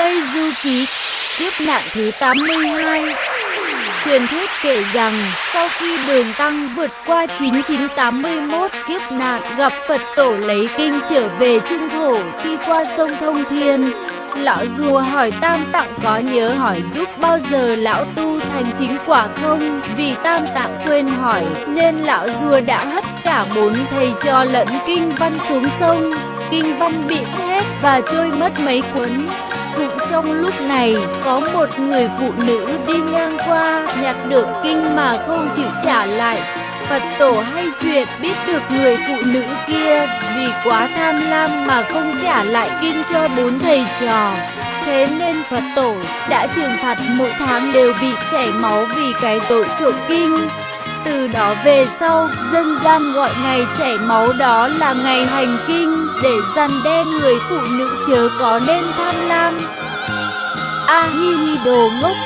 Tây Du Ký Kiếp nạn thứ 82 Truyền thuyết kể rằng, sau khi đường tăng vượt qua 9981 kiếp nạn gặp Phật tổ lấy kinh trở về trung thổ khi qua sông Thông Thiên, Lão rùa hỏi Tam Tạng có nhớ hỏi giúp bao giờ lão tu thành chính quả không? Vì Tam Tạng quên hỏi nên lão rùa đã hất cả bốn thầy cho lẫn kinh văn xuống sông. Kinh văn bị hết và trôi mất mấy cuốn. Cũng trong lúc này, có một người phụ nữ đi ngang qua, nhặt được kinh mà không chịu trả lại. Phật tổ hay chuyện biết được người phụ nữ kia vì quá tham lam mà không trả lại kinh cho bốn thầy trò. Thế nên Phật tổ đã trừng phạt mỗi tháng đều bị chảy máu vì cái tội trộm kinh. Từ đó về sau, dân gian gọi ngày chảy máu đó là ngày hành kinh để răn đe người phụ nữ chớ có nên tham lam. ahi đồ ngốc